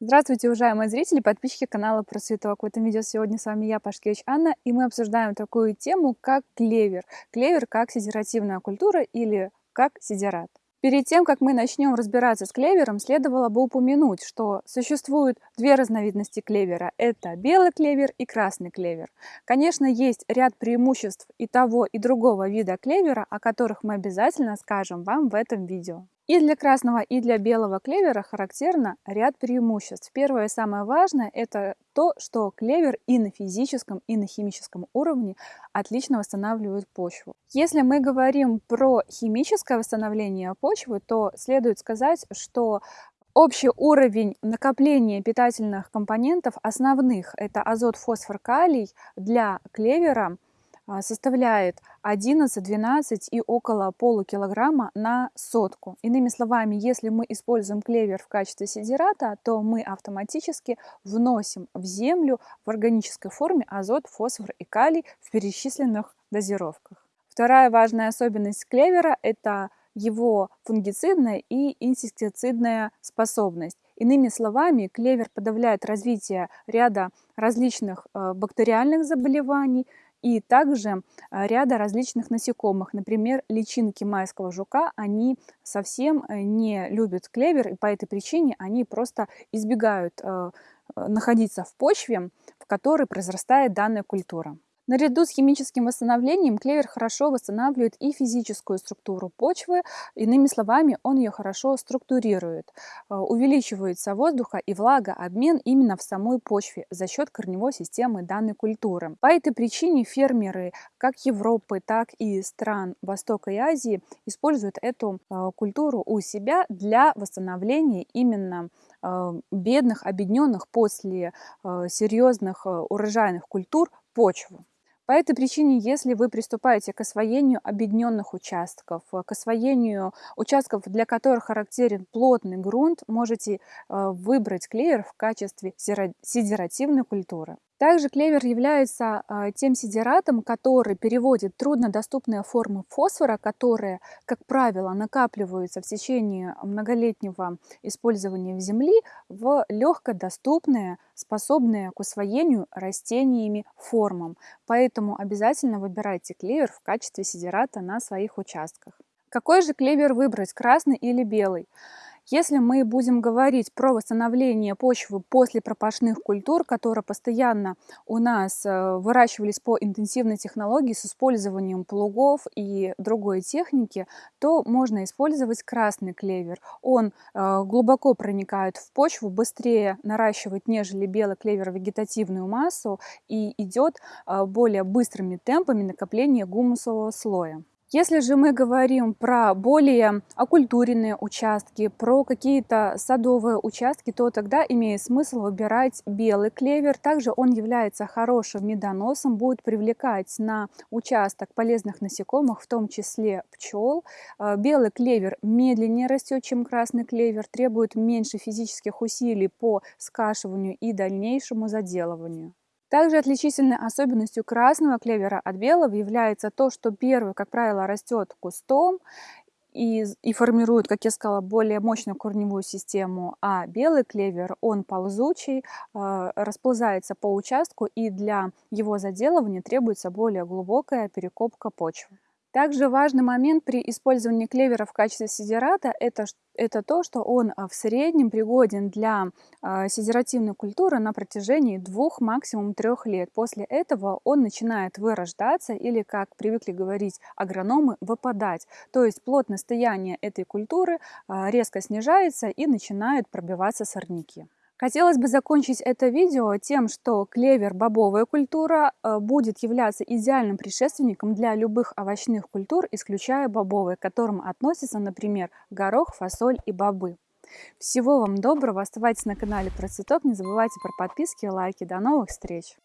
Здравствуйте, уважаемые зрители, подписчики канала Про Цветок. В этом видео сегодня с вами я, Пашкевич Анна, и мы обсуждаем такую тему, как клевер. Клевер как сидеративная культура или как сидерат. Перед тем, как мы начнем разбираться с клевером, следовало бы упомянуть, что существуют две разновидности клевера. Это белый клевер и красный клевер. Конечно, есть ряд преимуществ и того, и другого вида клевера, о которых мы обязательно скажем вам в этом видео. И для красного, и для белого клевера характерно ряд преимуществ. Первое самое важное – это то, что клевер и на физическом, и на химическом уровне отлично восстанавливает почву. Если мы говорим про химическое восстановление почвы, то следует сказать, что Общий уровень накопления питательных компонентов основных – это азот, фосфор, калий для клевера составляет 11, 12 и около полукилограмма на сотку. Иными словами, если мы используем клевер в качестве сидирата, то мы автоматически вносим в землю в органической форме азот, фосфор и калий в перечисленных дозировках. Вторая важная особенность клевера – это его фунгицидная и инсектицидная способность. Иными словами, клевер подавляет развитие ряда различных э, бактериальных заболеваний, и также а, ряда различных насекомых. Например, личинки майского жука, они совсем э, не любят клевер, и по этой причине они просто избегают э, находиться в почве, в которой произрастает данная культура. Наряду с химическим восстановлением клевер хорошо восстанавливает и физическую структуру почвы, иными словами, он ее хорошо структурирует. Э, увеличивается воздуха и влагообмен именно в самой почве за счет корневой системы данной культуры. По этой причине фермеры как Европы, так и стран Востока и Азии используют эту э, культуру у себя для восстановления именно э, бедных, объединенных после серьезных урожайных культур почву. По этой причине, если вы приступаете к освоению объединенных участков, э, к освоению участков, для которых характерен плотный грунт, можете э, выбрать клевер в качестве сидеративной культуры. Также клевер является а, тем сидератом, который переводит труднодоступные формы фосфора, которые, как правило, накапливаются в течение многолетнего использования в земли, в легкодоступные, способные к усвоению растениями формам. Поэтому обязательно выбирайте клевер в качестве сидерата на своих участках. Какой же клевер выбрать, красный или белый? Если мы будем говорить про восстановление почвы после пропашных культур, которые постоянно у нас э, выращивались по интенсивной технологии с использованием плугов и другой техники, то можно использовать красный клевер. Он э, глубоко проникает в почву, быстрее наращивает, нежели белый клевер вегетативную массу и идет э, более быстрыми темпами накопления гумусового слоя. Если же мы говорим про более окультуренные участки, про какие-то садовые участки, то тогда имеет смысл выбирать белый клевер. Также он является хорошим медоносом, будет привлекать на участок полезных насекомых, в том числе пчел. А, белый клевер медленнее растет, чем красный клевер, требует меньше физических усилий по скашиванию и дальнейшему заделыванию. Также отличительной особенностью красного клевера от белого является то, что первый, как правило, растет кустом и, и формирует, как я сказала, более мощную корневую систему, а белый клевер, он ползучий, э, расползается по участку, и для его заделывания требуется более глубокая перекопка почвы. Также важный момент при использовании клевера в качестве сидерата это, это то, что он а, в среднем пригоден для э, сидеративной культуры на протяжении двух, максимум трех лет. После этого он начинает вырождаться или, как привыкли говорить агрономы, выпадать. То есть плотность стояния этой культуры э, резко снижается и начинают пробиваться сорняки. Хотелось бы закончить это видео тем, что клевер бобовая культура э, будет являться идеальным предшественником для любых овощных культур, исключая бобовые, к которым относятся, например, горох, фасоль и бобы. Всего вам доброго, оставайтесь на канале Процветок, не забывайте про подписки и лайки. До новых встреч!